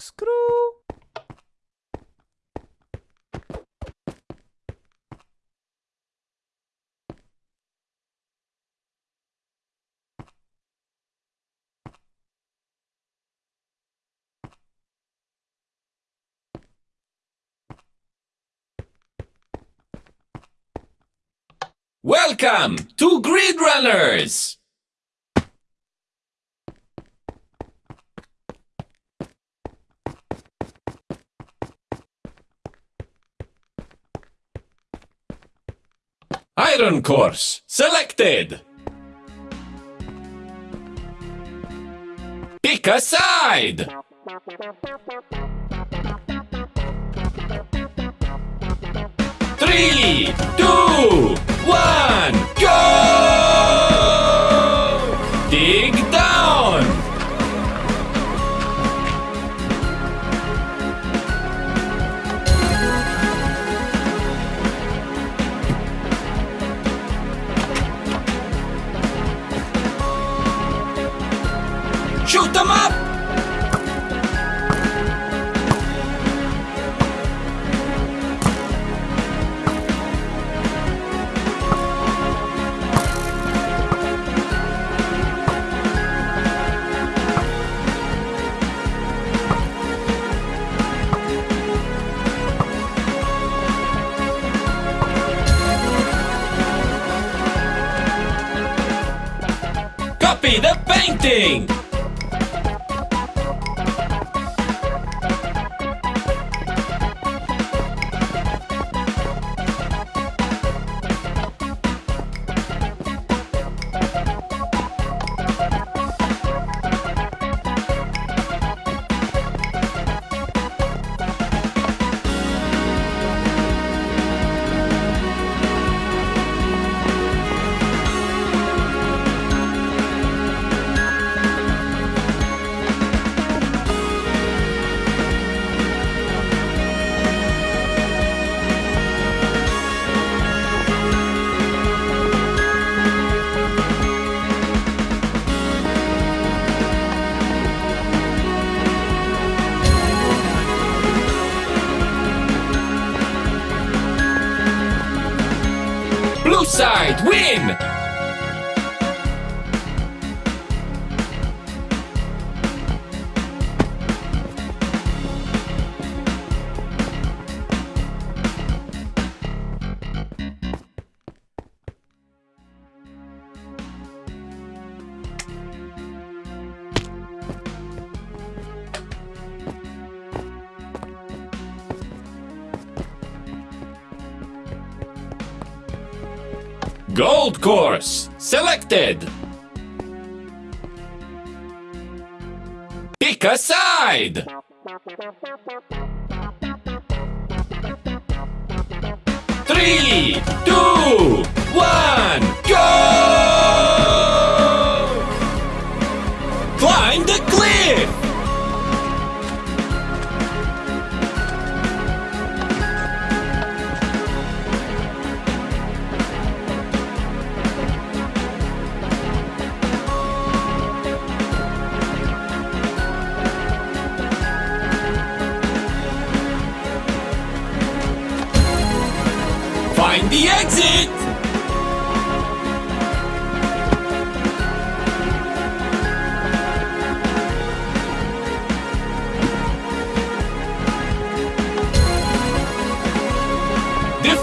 Corkscrew. Welcome to Grid Runners! Iron course selected! Pick a side! Three, two, one, go! Side, win! Gold course selected. Pick a side. Three, two, one, go! Climb the cliff!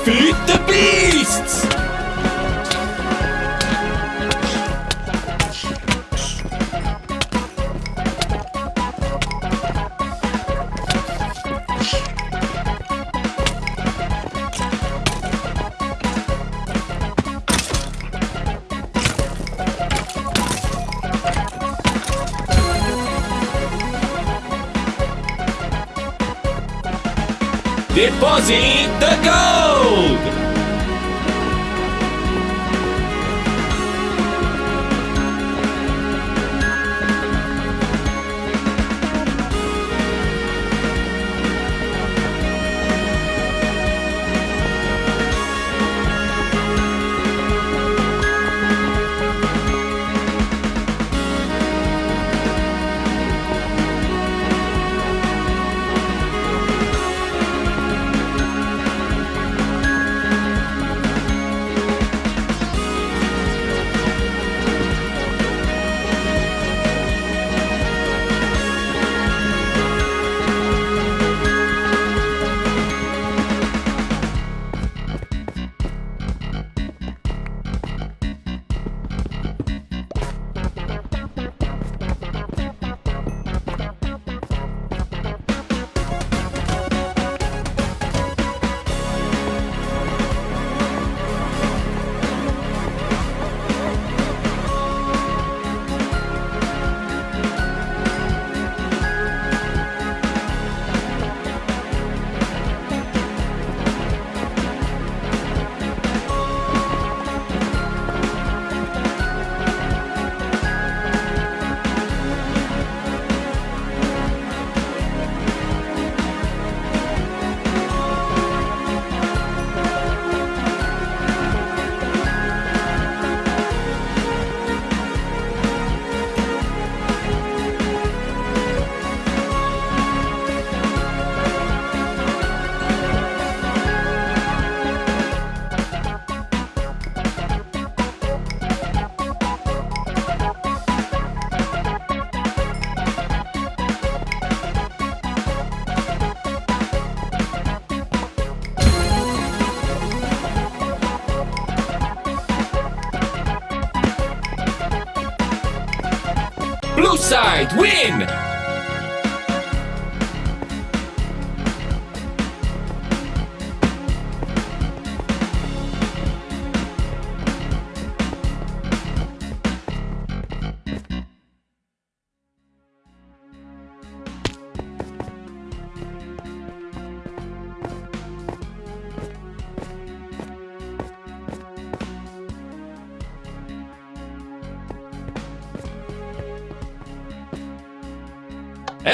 Defeat the beasts!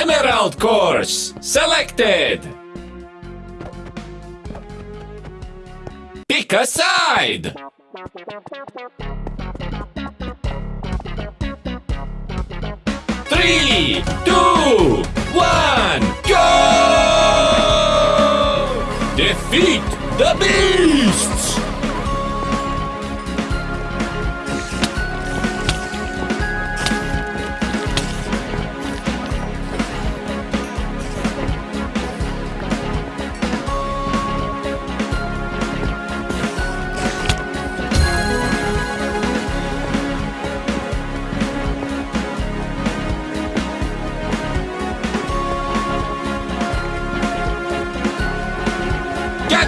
Emerald course selected! Pick a side! Three, two,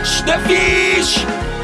Catch the fish!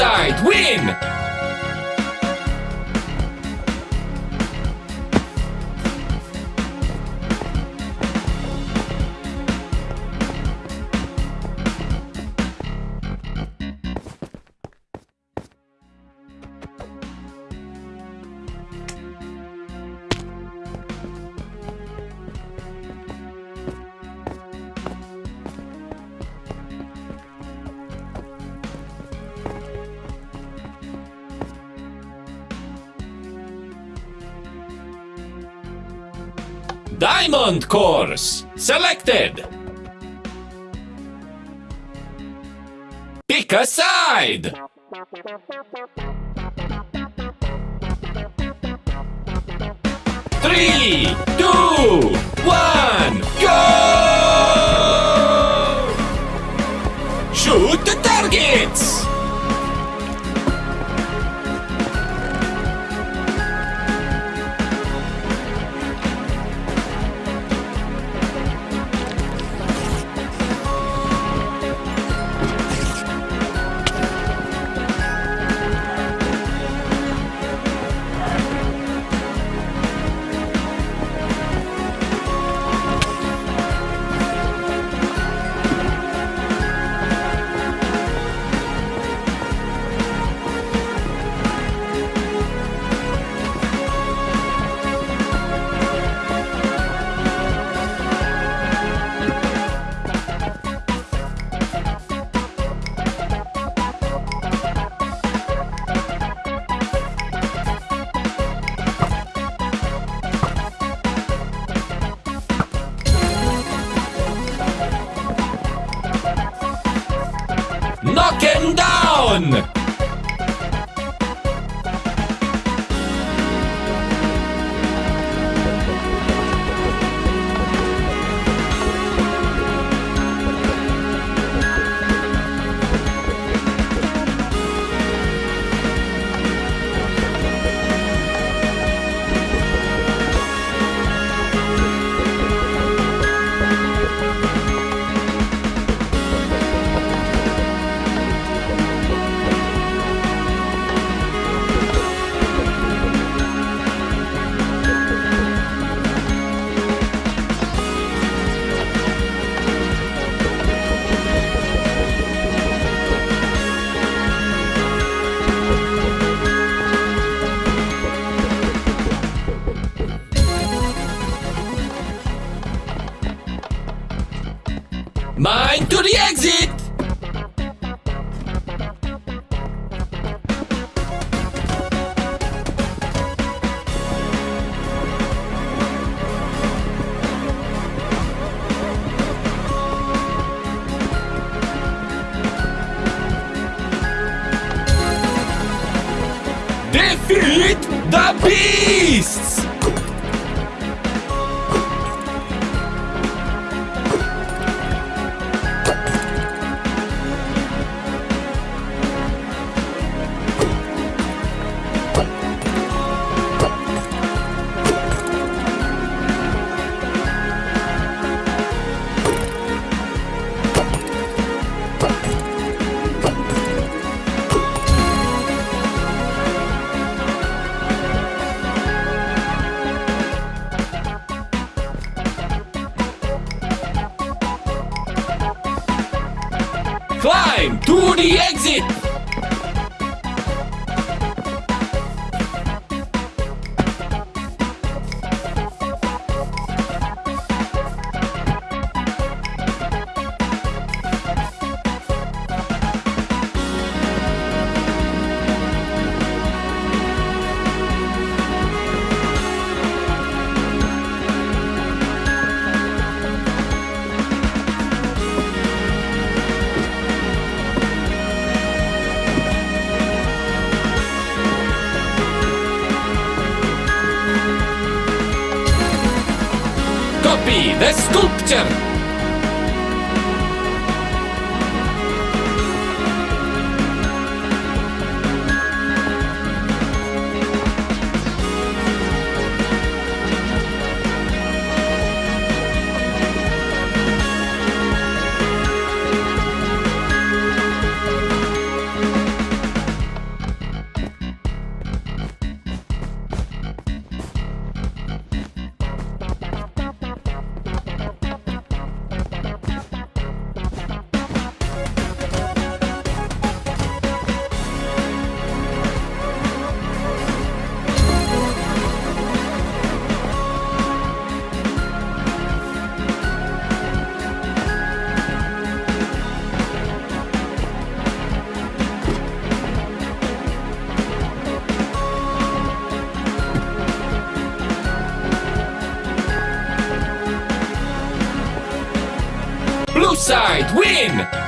Side win! Diamond course selected. Pick a side. Three, two, one, Knock him down! The side win!